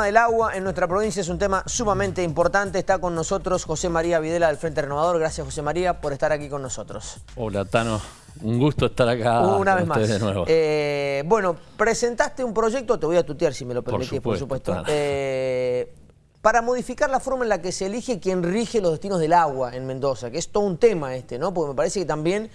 tema del agua en nuestra provincia es un tema sumamente importante. Está con nosotros José María Videla del Frente Renovador. Gracias José María por estar aquí con nosotros. Hola Tano, un gusto estar acá Una vez más. de nuevo. Eh, bueno, presentaste un proyecto, te voy a tutear si me lo permitís, por supuesto. Eh, para modificar la forma en la que se elige quien rige los destinos del agua en Mendoza, que es todo un tema este, ¿no? Porque me parece que también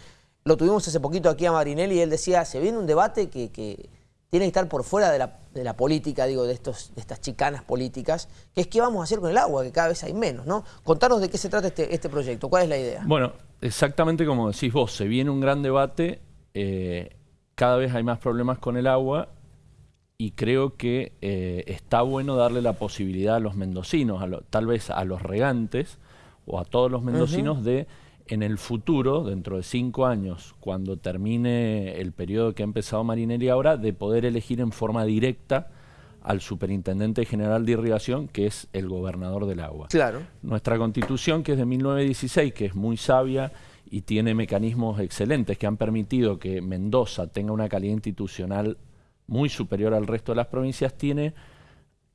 lo tuvimos hace poquito aquí a Marinelli y él decía, se viene un debate que, que tiene que estar por fuera de la, de la política, digo, de, estos, de estas chicanas políticas, que es qué vamos a hacer con el agua, que cada vez hay menos, ¿no? Contanos de qué se trata este, este proyecto, ¿cuál es la idea? Bueno, exactamente como decís vos, se viene un gran debate, eh, cada vez hay más problemas con el agua y creo que eh, está bueno darle la posibilidad a los mendocinos, a tal vez a los regantes o a todos los mendocinos de en el futuro, dentro de cinco años, cuando termine el periodo que ha empezado Marinelli ahora, de poder elegir en forma directa al Superintendente General de Irrigación, que es el gobernador del agua. Claro. Nuestra constitución, que es de 1916, que es muy sabia y tiene mecanismos excelentes que han permitido que Mendoza tenga una calidad institucional muy superior al resto de las provincias, tiene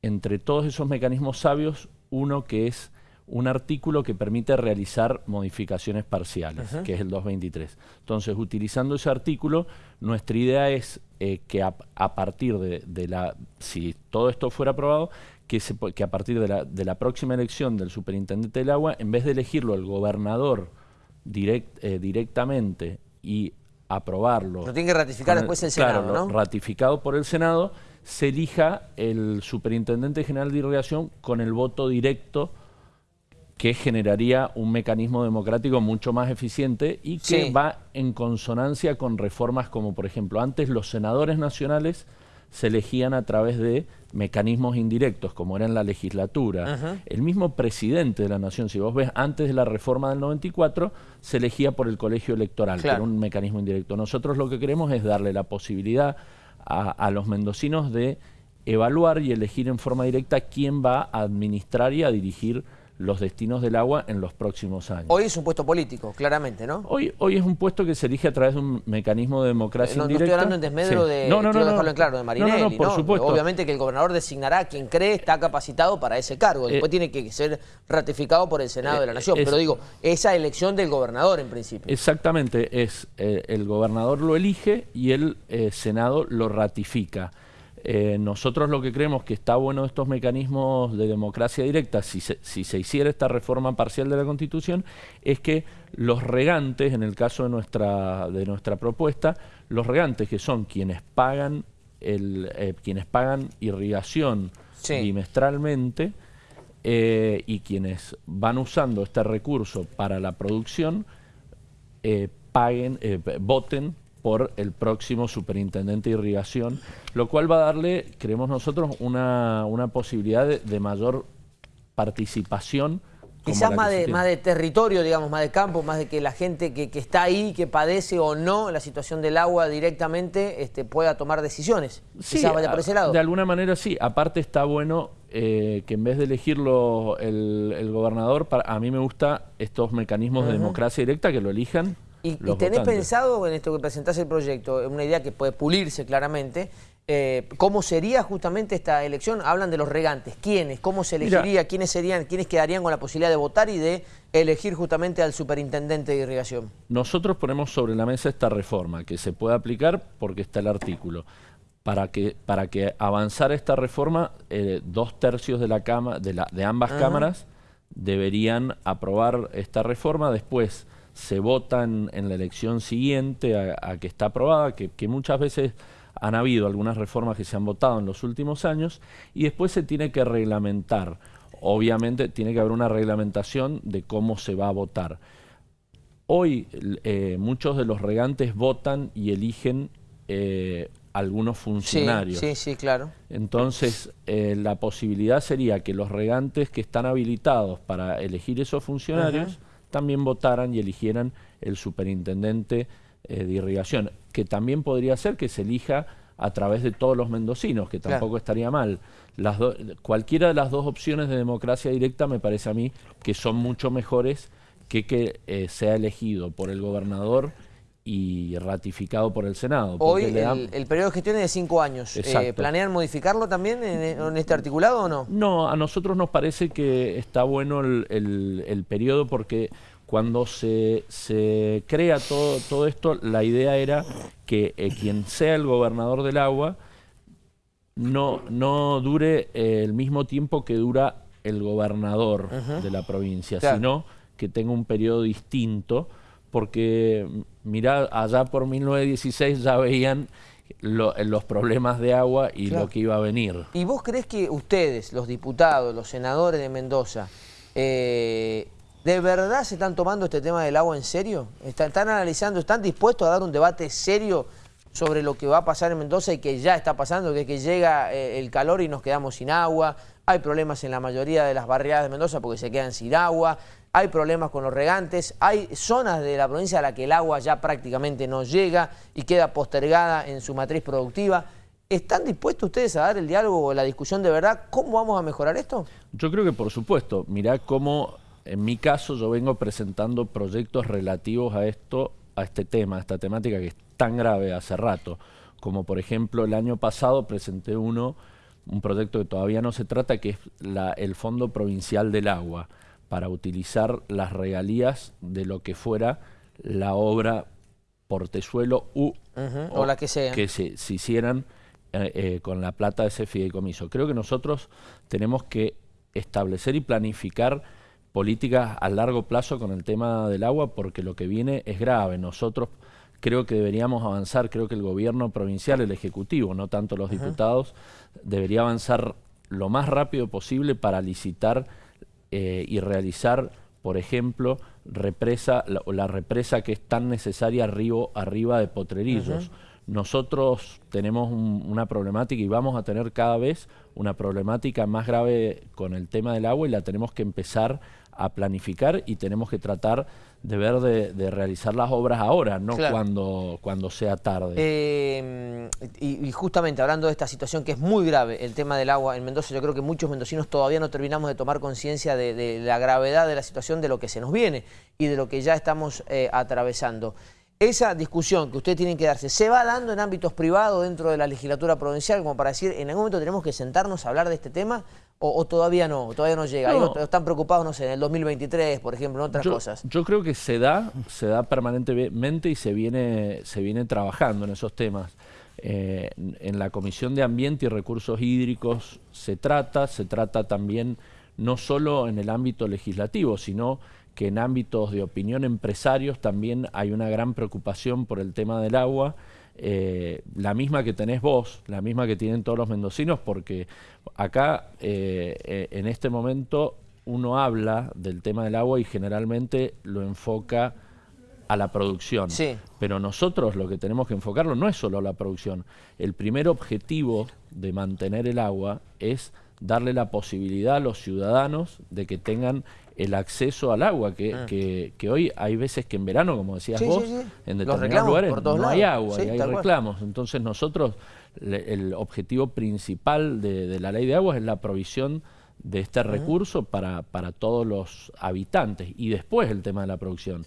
entre todos esos mecanismos sabios uno que es un artículo que permite realizar modificaciones parciales, que es el 223. Entonces, utilizando ese artículo, nuestra idea es eh, que a, partir de, la, si todo esto fuera aprobado, que, que a partir de la, de la, próxima elección del superintendente del agua, en vez de elegirlo el gobernador direct, eh, directamente y aprobarlo... Lo tiene que ratificar después el Senado, claro, ratificado por el Senado, se elija el superintendente general de irrigación con el voto directo que generaría un mecanismo democrático mucho más eficiente y que va en consonancia con reformas como, por ejemplo, antes los senadores nacionales se elegían a través de mecanismos indirectos, como era en la legislatura. El mismo presidente de la Nación, si vos ves, antes de la reforma del 94, se elegía por el colegio electoral, que era un mecanismo indirecto. Nosotros lo que queremos es darle la posibilidad a los mendocinos de evaluar y elegir en forma directa quién va a administrar y a dirigir los destinos del agua en los próximos años. Hoy es un puesto político, claramente, ¿no? Hoy, hoy es un puesto que se elige a través de un mecanismo de democracia no, indirecta. No estoy hablando en desmedro de, no, no, dejarlo en claro, de Marinelli, no, por supuesto. Obviamente que el gobernador designará a quien cree está capacitado para ese cargo. Después eh, tiene que ser ratificado por el Senado de la eh, Nación. Pero digo, esa elección del gobernador en principio. Exactamente, es eh, el gobernador lo elige y el Senado lo ratifica. Eh, nosotros lo que creemos que está bueno estos mecanismos de democracia directa, si se, si se, hiciera esta reforma parcial de la Constitución, es que los regantes, en el caso de nuestra, de nuestra propuesta, los regantes que son quienes pagan, el, eh, quienes pagan irrigación bimestralmente eh, y quienes van usando este recurso para la producción, paguen, voten por el próximo superintendente de irrigación, lo cual va a darle, creemos nosotros, una, una posibilidad de, mayor participación. Quizás más de, más de territorio, digamos, más de campo, más de que la gente que, está ahí, que padece o no la situación del agua directamente, este, pueda tomar decisiones. Sí, vaya por ese lado. de alguna manera sí. Aparte está bueno eh, que en vez de elegirlo el, gobernador, a mí me gusta estos mecanismos de democracia directa, que lo elijan ¿Y, tenés pensado en esto que presentás el proyecto, una idea que puede pulirse claramente, eh, ¿cómo sería justamente esta elección? Hablan de los regantes, ¿quiénes? ¿Cómo se elegiría? ¿Quiénes serían? ¿Quiénes quedarían con la posibilidad de votar y de elegir justamente al superintendente de irrigación? Nosotros ponemos sobre la mesa esta reforma, que se puede aplicar porque está el artículo. Para que, para que avanzara esta reforma, eh, dos tercios de, la cama, de, la, de ambas cámaras deberían aprobar esta reforma. Después se votan en la elección siguiente a, que está aprobada, que, muchas veces han habido algunas reformas que se han votado en los últimos años y después se tiene que reglamentar. Obviamente tiene que haber una reglamentación de cómo se va a votar. Hoy eh, muchos de los regantes votan y eligen eh, algunos funcionarios. Sí, sí, claro. Entonces, eh, la posibilidad sería que los regantes que están habilitados para elegir esos funcionarios también votaran y eligieran el superintendente eh, de irrigación, que también podría ser que se elija a través de todos los mendocinos, que tampoco estaría mal. Las cualquiera de las dos opciones de democracia directa me parece a mí que son mucho mejores que que eh, sea elegido por el gobernador y ratificado por el Senado. Hoy el, periodo de gestión es de cinco años. Eh, ¿Planean modificarlo también en, este articulado o no? No, a nosotros nos parece que está bueno el, periodo porque cuando se, se crea todo, todo, esto, la idea era que eh, quien sea el gobernador del agua no, no dure eh, el mismo tiempo que dura el gobernador de la provincia, sino que tenga un periodo distinto porque mira, allá por 1916 ya veían los problemas de agua y lo que iba a venir. ¿Y vos crees que ustedes, los diputados, los senadores de Mendoza, eh, de verdad se están tomando este tema del agua en serio? ¿Están, analizando, están dispuestos a dar un debate serio sobre lo que va a pasar en Mendoza y que ya está pasando, que, que llega eh, el calor y nos quedamos sin agua? Hay problemas en la mayoría de las barriadas de Mendoza porque se quedan sin agua hay problemas con los regantes, hay zonas de la provincia a la que el agua ya prácticamente no llega y queda postergada en su matriz productiva. ¿Están dispuestos ustedes a dar el diálogo la discusión de verdad? ¿Cómo vamos a mejorar esto? Yo creo que por supuesto. Mirá cómo, en mi caso, yo vengo presentando proyectos relativos a esto, a este tema, a esta temática que es tan grave hace rato. Como por ejemplo, el año pasado presenté uno, un proyecto que todavía no se trata, que es el Fondo Provincial del Agua para utilizar las regalías de lo que fuera la obra portezuelo u, o, la que sea. Que se, hicieran eh, eh, con la plata de ese fideicomiso. Creo que nosotros tenemos que establecer y planificar políticas a largo plazo con el tema del agua porque lo que viene es grave. Nosotros creo que deberíamos avanzar, creo que el gobierno provincial, el ejecutivo, no tanto los diputados, debería avanzar lo más rápido posible para licitar eh, y realizar, por ejemplo, represa, la, represa que es tan necesaria arriba, arriba de Potrerillos. Nosotros tenemos una problemática y vamos a tener cada vez una problemática más grave con el tema del agua y la tenemos que empezar a planificar y tenemos que tratar de ver de, realizar las obras ahora, no cuando, cuando sea tarde. Eh, y, justamente hablando de esta situación que es muy grave, el tema del agua en Mendoza, yo creo que muchos mendocinos todavía no terminamos de tomar conciencia de, la gravedad de la situación, de lo que se nos viene y de lo que ya estamos eh, atravesando. Esa discusión que ustedes tienen que darse, ¿se va dando en ámbitos privados dentro de la legislatura provincial como para decir, en algún momento tenemos que sentarnos a hablar de este tema o, todavía no, todavía no llega? están preocupados, no sé, en el 2023, por ejemplo, en otras cosas. Yo creo que se da, se da permanentemente y se viene, se viene trabajando en esos temas. Eh, en la Comisión de Ambiente y Recursos Hídricos se trata, se trata también no solo en el ámbito legislativo, sino que en ámbitos de opinión empresarios también hay una gran preocupación por el tema del agua, eh, la misma que tenés vos, la misma que tienen todos los mendocinos, porque acá eh, eh, en este momento uno habla del tema del agua y generalmente lo enfoca a la producción. Pero nosotros lo que tenemos que enfocarlo no es solo a la producción. El primer objetivo de mantener el agua es darle la posibilidad a los ciudadanos de que tengan el acceso al agua, que, ah. que, hoy hay veces que en verano, como decías vos, en determinados lugares no hay agua y hay reclamos. Entonces nosotros, el objetivo principal de, la ley de agua es la provisión de este recurso para, para todos los habitantes y después el tema de la producción.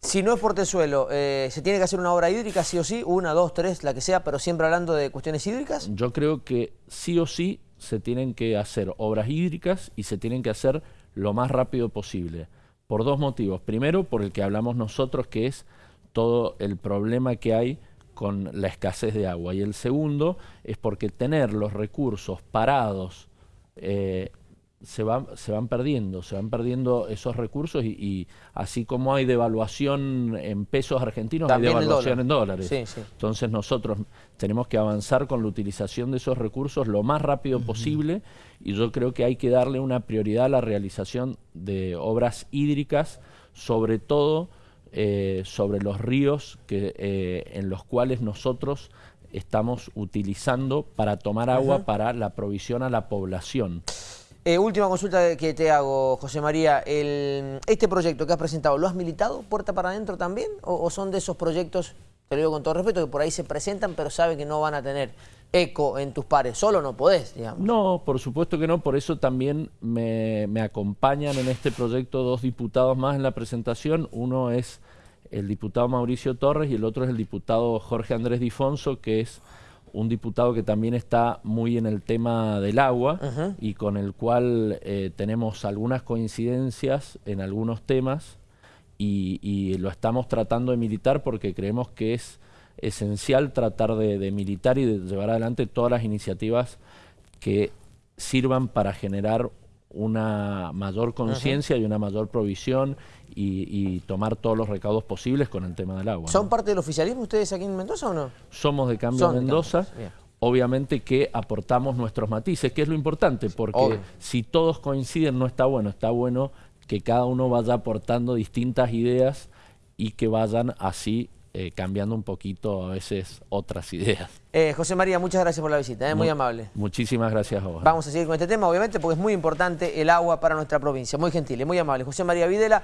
Si no es portezuelo, eh, ¿se tiene que hacer una obra hídrica sí o sí? Una, dos, tres, la que sea, pero siempre hablando de cuestiones hídricas. Yo creo que sí o sí se tienen que hacer obras hídricas y se tienen que hacer lo más rápido posible. Por dos motivos. Primero, por el que hablamos nosotros, que es todo el problema que hay con la escasez de agua. Y el segundo es porque tener los recursos parados eh, se van, se van perdiendo, se van perdiendo esos recursos y, así como hay devaluación en pesos argentinos, hay devaluación en dólares. Entonces nosotros tenemos que avanzar con la utilización de esos recursos lo más rápido posible y yo creo que hay que darle una prioridad a la realización de obras hídricas, sobre todo eh, sobre los ríos que, eh, en los cuales nosotros estamos utilizando para tomar agua para la provisión a la población. Eh, última consulta que te hago, José María. ¿Este proyecto que has presentado, lo has militado puerta para adentro también? ¿O, son de esos proyectos, te lo digo con todo respeto, que por ahí se presentan pero saben que no van a tener eco en tus pares? Solo no podés, digamos. No, por supuesto que no. Por eso también me, acompañan en este proyecto dos diputados más en la presentación. Uno es el diputado Mauricio Torres y el otro es el diputado Jorge Andrés Difonso, que es un diputado que también está muy en el tema del agua y con el cual eh, tenemos algunas coincidencias en algunos temas y, lo estamos tratando de militar porque creemos que es esencial tratar de, militar y de llevar adelante todas las iniciativas que sirvan para generar una mayor conciencia y una mayor provisión y, tomar todos los recaudos posibles con el tema del agua. ¿Son parte del oficialismo ustedes aquí en Mendoza o no? Somos de Cambio Mendoza. Obviamente que aportamos nuestros matices, que es lo importante, porque si todos coinciden no está bueno, está bueno que cada uno vaya aportando distintas ideas y que vayan así eh, cambiando un poquito a veces otras ideas. Eh, José María, muchas gracias por la visita, eh, muy, amable. Muchísimas gracias a vos. Vamos a seguir con este tema, obviamente, porque es muy importante el agua para nuestra provincia. Muy gentil, muy amable. José María Videla.